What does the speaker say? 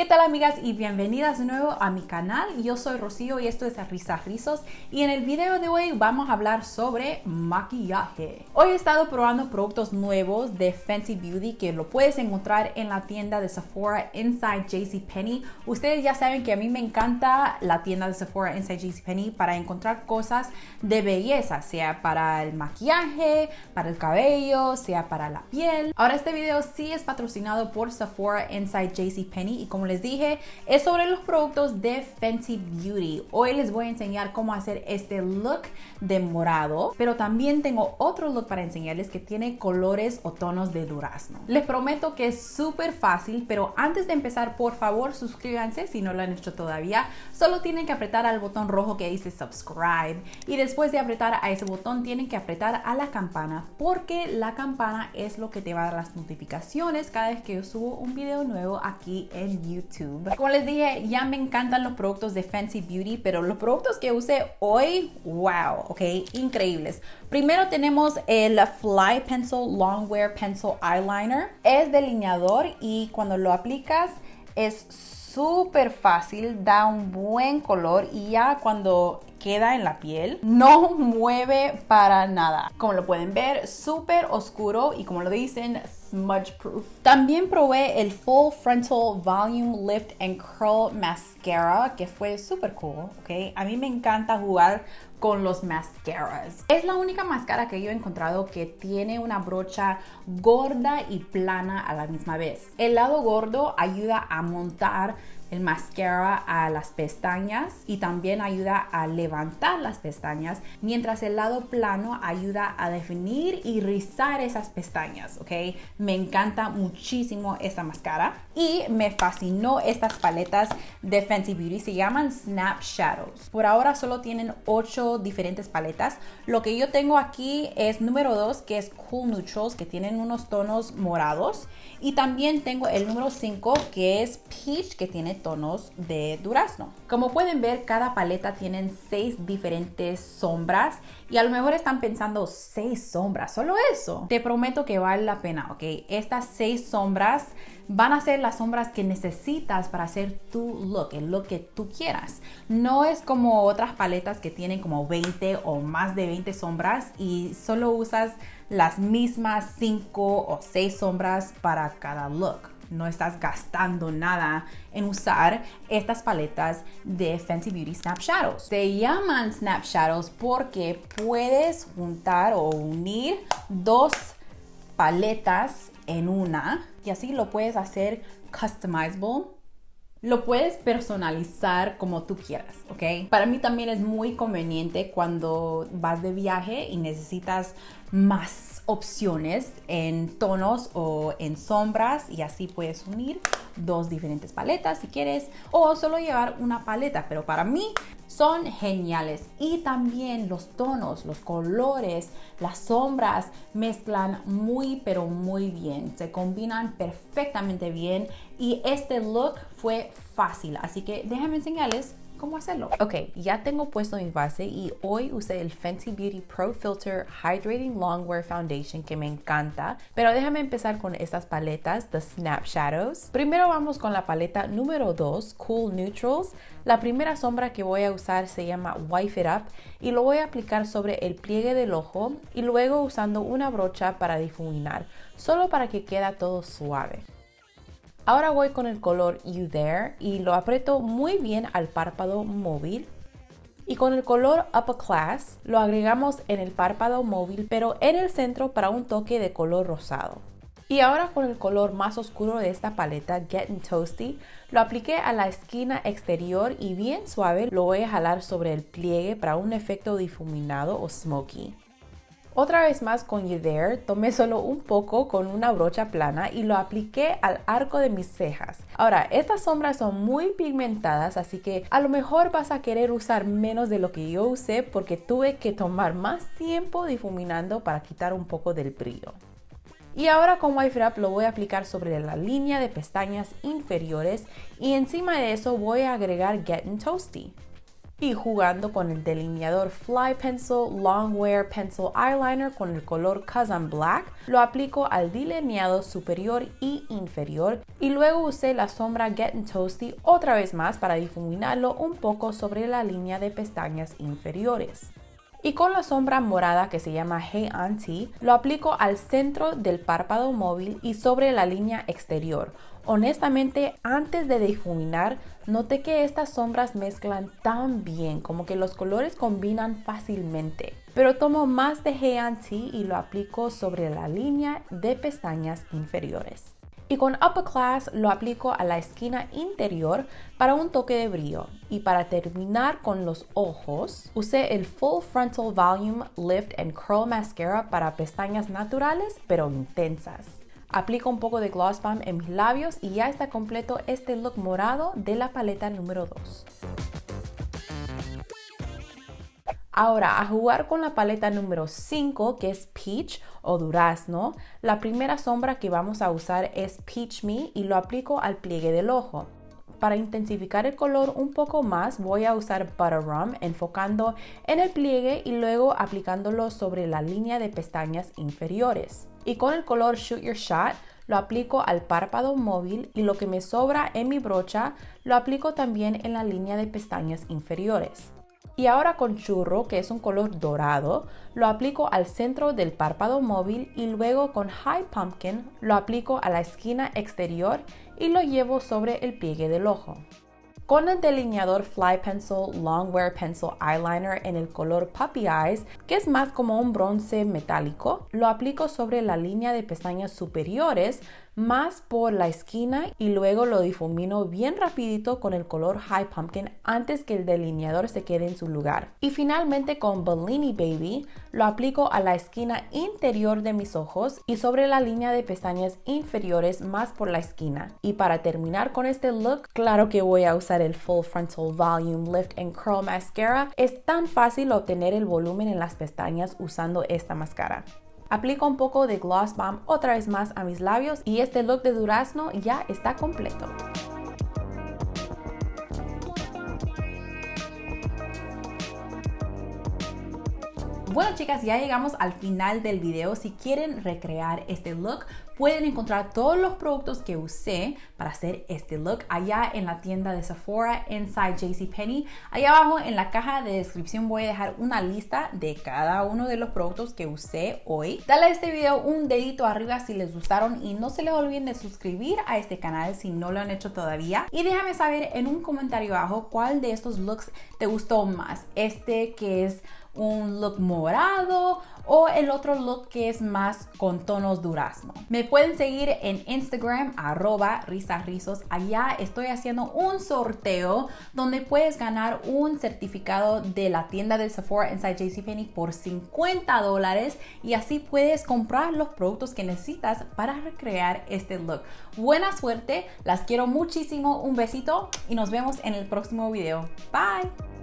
¿Qué tal amigas y bienvenidas de nuevo a mi canal? Yo soy Rocío y esto es Risas Rizos y en el video de hoy vamos a hablar sobre maquillaje. Hoy he estado probando productos nuevos de Fenty Beauty que lo puedes encontrar en la tienda de Sephora Inside JCPenney. Ustedes ya saben que a mí me encanta la tienda de Sephora Inside JCPenney para encontrar cosas de belleza, sea para el maquillaje, para el cabello, sea para la piel. Ahora este video sí es patrocinado por Sephora Inside JCPenney y como les dije, es sobre los productos de Fenty Beauty. Hoy les voy a enseñar cómo hacer este look de morado, pero también tengo otro look para enseñarles que tiene colores o tonos de durazno. Les prometo que es súper fácil, pero antes de empezar, por favor, suscríbanse si no lo han hecho todavía. Solo tienen que apretar al botón rojo que dice subscribe y después de apretar a ese botón tienen que apretar a la campana porque la campana es lo que te va a dar las notificaciones cada vez que yo subo un video nuevo aquí en YouTube. Como les dije, ya me encantan los productos de Fancy Beauty, pero los productos que usé hoy, wow, ok, increíbles. Primero tenemos el Fly Pencil Longwear Pencil Eyeliner. Es delineador y cuando lo aplicas es súper fácil, da un buen color y ya cuando queda en la piel no mueve para nada. Como lo pueden ver, súper oscuro y como lo dicen, smudge proof. También probé el Full Frontal Volume Lift and Curl Mascara que fue súper cool, ¿ok? A mí me encanta jugar con los mascaras. Es la única máscara que yo he encontrado que tiene una brocha gorda y plana a la misma vez. El lado gordo ayuda a montar el mascara a las pestañas y también ayuda a levantar las pestañas, mientras el lado plano ayuda a definir y rizar esas pestañas, ¿ok? Me encanta muchísimo esta máscara y me fascinó estas paletas de Fenty Beauty, se llaman Snap Shadows. Por ahora solo tienen 8 diferentes paletas. Lo que yo tengo aquí es número 2, que es Cool Neutrals, que tienen unos tonos morados. Y también tengo el número 5, que es Peach, que tiene tonos de durazno. Como pueden ver, cada paleta tienen seis diferentes sombras y a lo mejor están pensando seis sombras, solo eso. Te prometo que vale la pena, ¿ok? Estas seis sombras van a ser las sombras que necesitas para hacer tu look, el look que tú quieras. No es como otras paletas que tienen como 20 o más de 20 sombras y solo usas las mismas 5 o 6 sombras para cada look no estás gastando nada en usar estas paletas de Fenty Beauty Snap. Se llaman Snap porque puedes juntar o unir dos paletas en una y así lo puedes hacer customizable lo puedes personalizar como tú quieras, ¿ok? Para mí también es muy conveniente cuando vas de viaje y necesitas más opciones en tonos o en sombras y así puedes unir dos diferentes paletas si quieres o solo llevar una paleta, pero para mí son geniales. Y también los tonos, los colores, las sombras mezclan muy pero muy bien, se combinan perfectamente bien y este look fue fácil, así que déjenme enseñarles cómo hacerlo. Ok, ya tengo puesto mi base y hoy usé el Fenty Beauty Pro Filter Hydrating Longwear Foundation que me encanta. Pero déjame empezar con estas paletas, The Snap Shadows. Primero vamos con la paleta número 2, Cool Neutrals. La primera sombra que voy a usar se llama Wife It Up y lo voy a aplicar sobre el pliegue del ojo y luego usando una brocha para difuminar, solo para que quede todo suave. Ahora voy con el color You There y lo aprieto muy bien al párpado móvil. Y con el color Upper Class lo agregamos en el párpado móvil pero en el centro para un toque de color rosado. Y ahora con el color más oscuro de esta paleta, Getting Toasty, lo apliqué a la esquina exterior y bien suave lo voy a jalar sobre el pliegue para un efecto difuminado o smoky. Otra vez más con You There, tomé solo un poco con una brocha plana y lo apliqué al arco de mis cejas. Ahora, estas sombras son muy pigmentadas, así que a lo mejor vas a querer usar menos de lo que yo usé porque tuve que tomar más tiempo difuminando para quitar un poco del brillo. Y ahora con Wife Wrap lo voy a aplicar sobre la línea de pestañas inferiores y encima de eso voy a agregar Getting Toasty. Y jugando con el delineador Fly Pencil Longwear Pencil Eyeliner con el color Kazan Black, lo aplico al delineado superior y inferior y luego usé la sombra Getting Toasty otra vez más para difuminarlo un poco sobre la línea de pestañas inferiores. Y con la sombra morada que se llama Hey Auntie, lo aplico al centro del párpado móvil y sobre la línea exterior. Honestamente, antes de difuminar, noté que estas sombras mezclan tan bien, como que los colores combinan fácilmente. Pero tomo más de Hey Auntie y lo aplico sobre la línea de pestañas inferiores y con Upper Class lo aplico a la esquina interior para un toque de brillo. Y para terminar con los ojos, usé el Full Frontal Volume Lift and Curl Mascara para pestañas naturales pero intensas. Aplico un poco de Gloss Bomb en mis labios y ya está completo este look morado de la paleta número 2. Ahora, a jugar con la paleta número 5, que es Peach o Durazno, la primera sombra que vamos a usar es Peach Me y lo aplico al pliegue del ojo. Para intensificar el color un poco más, voy a usar Butter Rum enfocando en el pliegue y luego aplicándolo sobre la línea de pestañas inferiores. Y con el color Shoot Your Shot, lo aplico al párpado móvil y lo que me sobra en mi brocha lo aplico también en la línea de pestañas inferiores. Y ahora con churro, que es un color dorado, lo aplico al centro del párpado móvil y luego con High Pumpkin lo aplico a la esquina exterior y lo llevo sobre el pliegue del ojo. Con el delineador Fly Pencil Longwear Pencil Eyeliner en el color Puppy Eyes, que es más como un bronce metálico, lo aplico sobre la línea de pestañas superiores más por la esquina y luego lo difumino bien rapidito con el color High Pumpkin antes que el delineador se quede en su lugar. Y finalmente con Bellini Baby lo aplico a la esquina interior de mis ojos y sobre la línea de pestañas inferiores más por la esquina. Y para terminar con este look, claro que voy a usar el Full Frontal Volume Lift and Curl Mascara. Es tan fácil obtener el volumen en las pestañas usando esta máscara. Aplico un poco de Gloss Bomb otra vez más a mis labios y este look de durazno ya está completo. Bueno chicas, ya llegamos al final del video. Si quieren recrear este look, pueden encontrar todos los productos que usé para hacer este look allá en la tienda de Sephora Inside JCPenney. Allá abajo en la caja de descripción voy a dejar una lista de cada uno de los productos que usé hoy. Dale a este video un dedito arriba si les gustaron y no se les olviden de suscribir a este canal si no lo han hecho todavía. Y déjame saber en un comentario abajo cuál de estos looks te gustó más. Este que es un look morado o el otro look que es más con tonos durazno. Me pueden seguir en Instagram arroba. Allá estoy haciendo un sorteo donde puedes ganar un certificado de la tienda de Sephora Inside JCPenney por 50 dólares y así puedes comprar los productos que necesitas para recrear este look. Buena suerte, las quiero muchísimo, un besito y nos vemos en el próximo video. Bye.